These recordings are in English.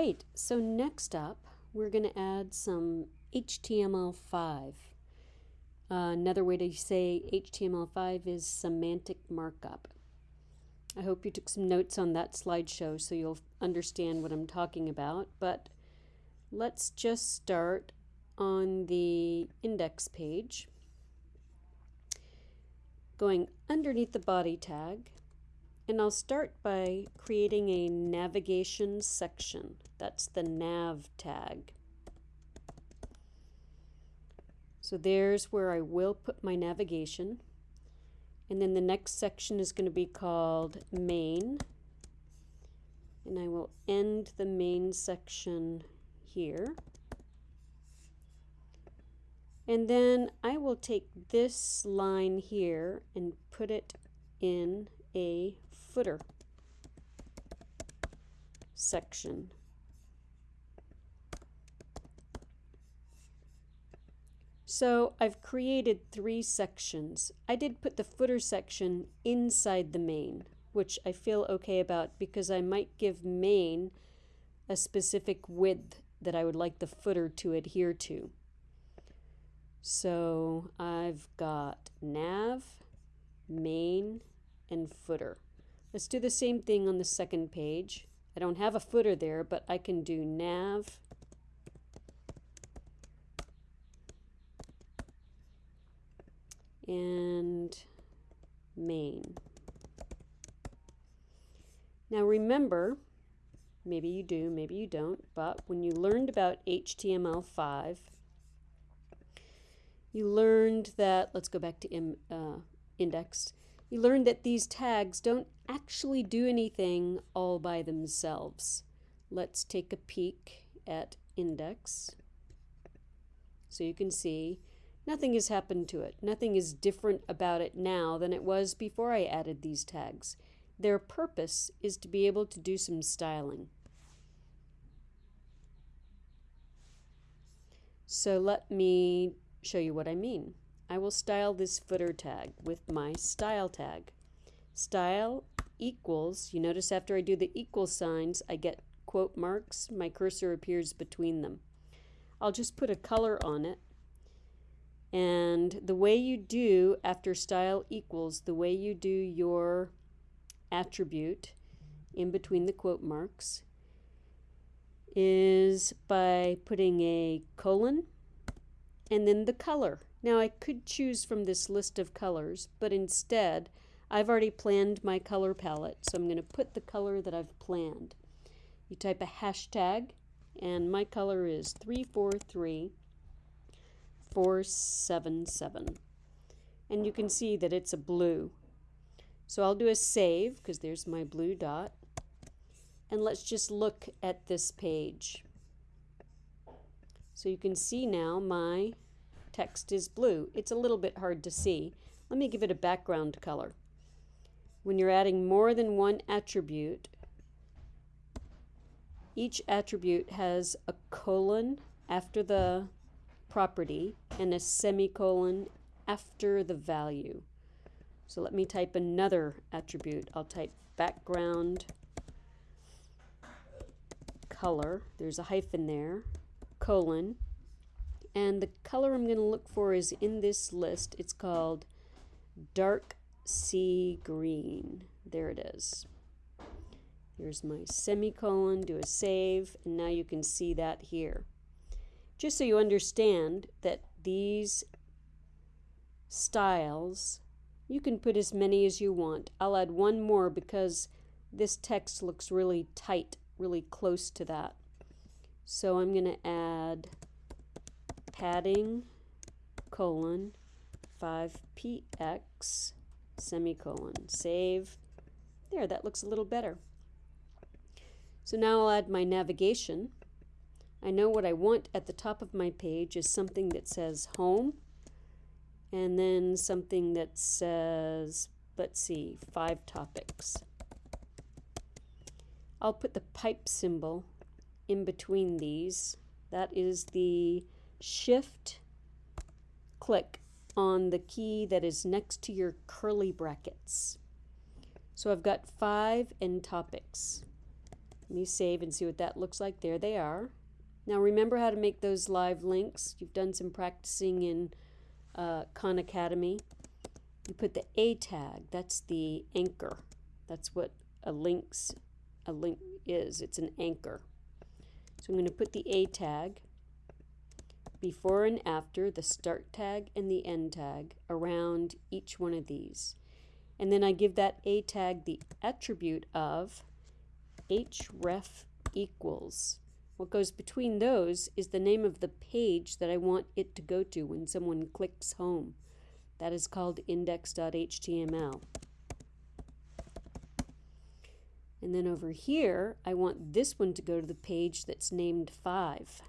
right, so next up, we're going to add some HTML5. Uh, another way to say HTML5 is semantic markup. I hope you took some notes on that slideshow so you'll understand what I'm talking about, but let's just start on the index page, going underneath the body tag, and I'll start by creating a navigation section. That's the nav tag. So there's where I will put my navigation. And then the next section is going to be called main. And I will end the main section here. And then I will take this line here and put it in a footer section. So I've created three sections. I did put the footer section inside the main, which I feel okay about because I might give main a specific width that I would like the footer to adhere to. So I've got nav, main, and footer. Let's do the same thing on the second page. I don't have a footer there, but I can do nav and main. Now remember, maybe you do, maybe you don't, but when you learned about HTML5, you learned that, let's go back to uh, index, you learned that these tags don't actually do anything all by themselves. Let's take a peek at index. So you can see nothing has happened to it. Nothing is different about it now than it was before I added these tags. Their purpose is to be able to do some styling. So let me show you what I mean. I will style this footer tag with my style tag. Style equals, you notice after I do the equal signs, I get quote marks. My cursor appears between them. I'll just put a color on it. And the way you do after style equals, the way you do your attribute in between the quote marks is by putting a colon and then the color. Now I could choose from this list of colors, but instead I've already planned my color palette, so I'm going to put the color that I've planned. You type a hashtag, and my color is 343477. And you can see that it's a blue. So I'll do a save, because there's my blue dot. And let's just look at this page. So you can see now my text is blue. It's a little bit hard to see. Let me give it a background color. When you're adding more than one attribute, each attribute has a colon after the property and a semicolon after the value. So let me type another attribute. I'll type background color. There's a hyphen there, colon, and the color I'm going to look for is in this list. It's called dark sea green. There it is. Here's my semicolon, do a save, and now you can see that here. Just so you understand that these styles, you can put as many as you want. I'll add one more because this text looks really tight, really close to that. So I'm going to add padding colon 5px semicolon. Save. There, that looks a little better. So now I'll add my navigation. I know what I want at the top of my page is something that says home and then something that says, let's see, five topics. I'll put the pipe symbol in between these. That is the shift click on the key that is next to your curly brackets. So I've got five end topics. Let me save and see what that looks like. There they are. Now remember how to make those live links. You've done some practicing in uh, Khan Academy. You put the A tag, that's the anchor. That's what a link's a link is. It's an anchor. So I'm going to put the A tag before and after the start tag and the end tag around each one of these. And then I give that A tag the attribute of href equals. What goes between those is the name of the page that I want it to go to when someone clicks home. That is called index.html. And then over here, I want this one to go to the page that's named 5.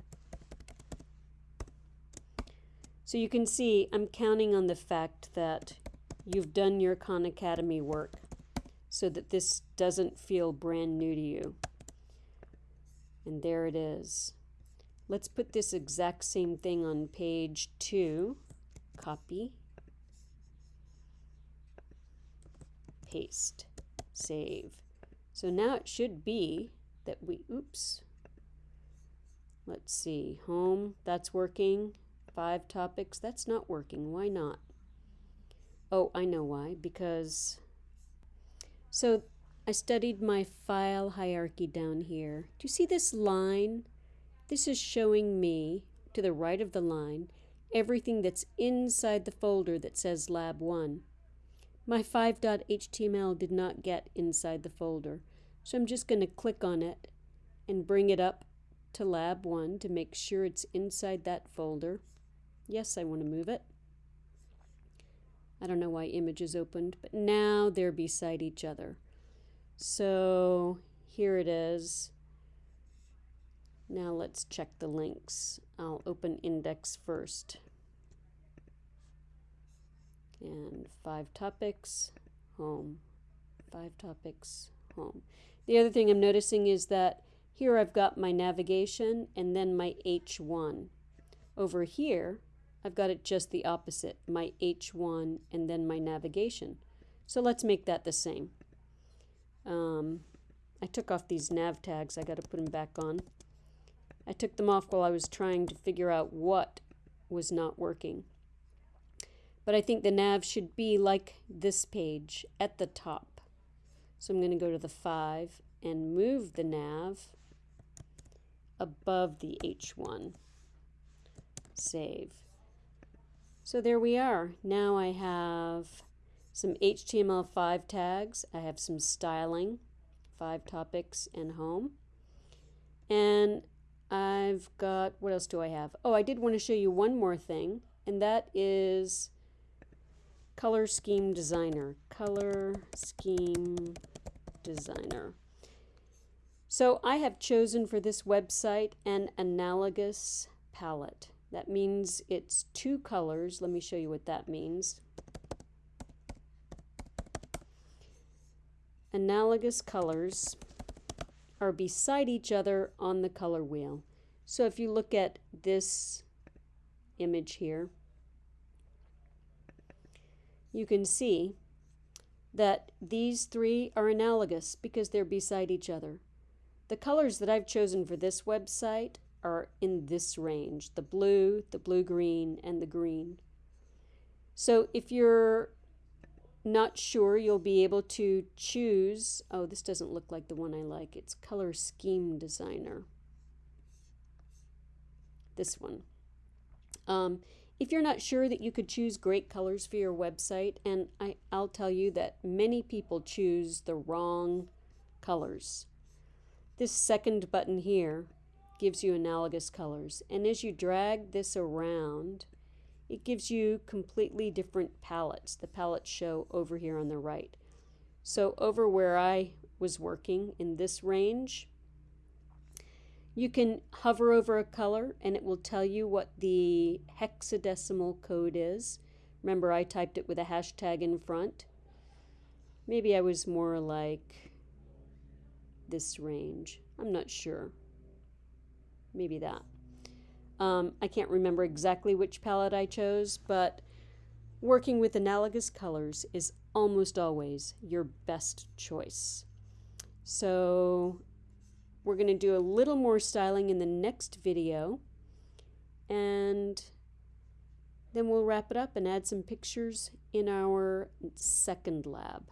So you can see I'm counting on the fact that you've done your Khan Academy work so that this doesn't feel brand new to you. And there it is. Let's put this exact same thing on page 2. Copy. Paste. Save. So now it should be that we, oops, let's see, home, that's working. Five topics, that's not working. Why not? Oh, I know why. Because, so I studied my file hierarchy down here. Do you see this line? This is showing me, to the right of the line, everything that's inside the folder that says Lab 1. My 5.html did not get inside the folder, so I'm just going to click on it and bring it up to Lab 1 to make sure it's inside that folder. Yes, I want to move it. I don't know why images opened, but now they're beside each other. So here it is. Now let's check the links. I'll open index first. And five topics, home. Five topics, home. The other thing I'm noticing is that here I've got my navigation and then my H1. Over here, I've got it just the opposite, my H1 and then my navigation. So let's make that the same. Um, I took off these nav tags. I got to put them back on. I took them off while I was trying to figure out what was not working. But I think the nav should be like this page at the top. So I'm going to go to the 5 and move the nav above the H1. Save. So there we are. Now I have some HTML5 tags. I have some styling, five topics, and home. And I've got, what else do I have? Oh, I did want to show you one more thing, and that is Color Scheme Designer. Color Scheme Designer. So I have chosen for this website an analogous palette. That means it's two colors. Let me show you what that means. analogous colors are beside each other on the color wheel. So if you look at this image here, you can see that these three are analogous because they're beside each other. The colors that I've chosen for this website are in this range, the blue, the blue-green, and the green. So if you're not sure you'll be able to choose, oh, this doesn't look like the one I like. It's Color Scheme Designer. This one. Um, if you're not sure that you could choose great colors for your website, and I, I'll tell you that many people choose the wrong colors. This second button here gives you analogous colors, and as you drag this around, it gives you completely different palettes. The palettes show over here on the right. So over where I was working in this range, you can hover over a color and it will tell you what the hexadecimal code is. Remember I typed it with a hashtag in front. Maybe I was more like this range. I'm not sure. Maybe that. Um, I can't remember exactly which palette I chose, but working with analogous colors is almost always your best choice. So we're going to do a little more styling in the next video. And then we'll wrap it up and add some pictures in our second lab.